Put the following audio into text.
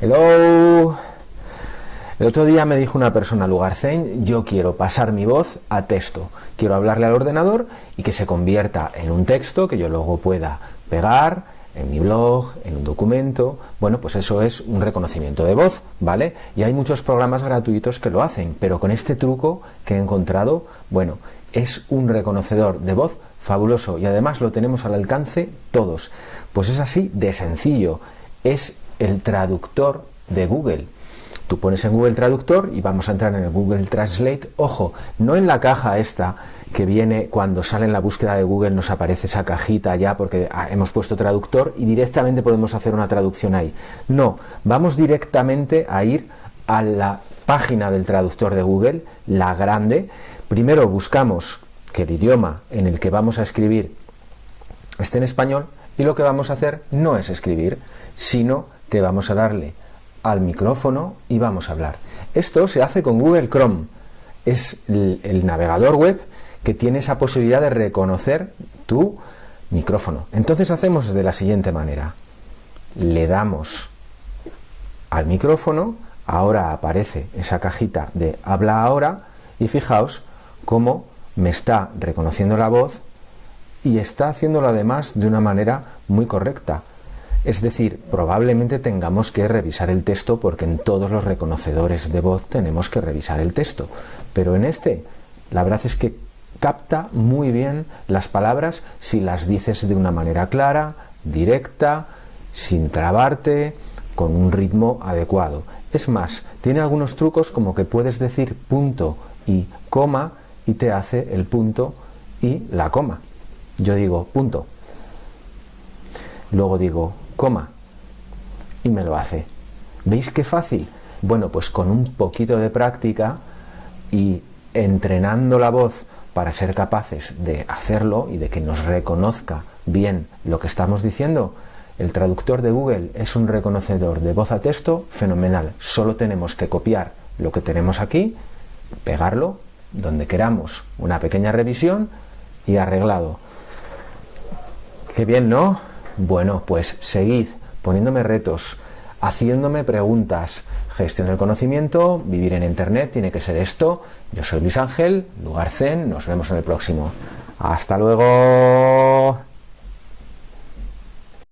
Hello. El otro día me dijo una persona, Lugarcein, yo quiero pasar mi voz a texto. Quiero hablarle al ordenador y que se convierta en un texto que yo luego pueda pegar en mi blog, en un documento. Bueno, pues eso es un reconocimiento de voz, ¿vale? Y hay muchos programas gratuitos que lo hacen, pero con este truco que he encontrado, bueno, es un reconocedor de voz fabuloso y además lo tenemos al alcance todos. Pues es así de sencillo. Es el traductor de Google. Tú pones en Google Traductor y vamos a entrar en el Google Translate. Ojo, no en la caja esta que viene cuando sale en la búsqueda de Google nos aparece esa cajita ya porque hemos puesto traductor y directamente podemos hacer una traducción ahí. No, vamos directamente a ir a la página del traductor de Google, la grande. Primero buscamos que el idioma en el que vamos a escribir esté en español y lo que vamos a hacer no es escribir, sino que vamos a darle al micrófono y vamos a hablar. Esto se hace con Google Chrome. Es el, navegador web que tiene esa posibilidad de reconocer tu micrófono. Entonces hacemos de la siguiente manera. Le damos al micrófono, ahora aparece esa cajita de habla ahora y fijaos cómo me está reconociendo la voz y está haciéndolo además de una manera muy correcta. Es decir, probablemente tengamos que revisar el texto porque en todos los reconocedores de voz tenemos que revisar el texto. Pero en este, la verdad es que capta muy bien las palabras si las dices de una manera clara, directa, sin trabarte, con un ritmo adecuado. Es más, tiene algunos trucos como que puedes decir punto y coma y te hace el punto y la coma. Yo digo punto. Luego digo coma y me lo hace. ¿Veis qué fácil? Bueno, pues con un poquito de práctica y entrenando la voz para ser capaces de hacerlo y de que nos reconozca bien lo que estamos diciendo, el traductor de Google es un reconocedor de voz a texto fenomenal. Solo tenemos que copiar lo que tenemos aquí, pegarlo donde queramos, una pequeña revisión y arreglado. Qué bien, ¿no? Bueno, pues seguid poniéndome retos, haciéndome preguntas. Gestión del conocimiento, vivir en Internet, tiene que ser esto. Yo soy Luis Ángel, Lugar Zen, nos vemos en el próximo. Hasta luego.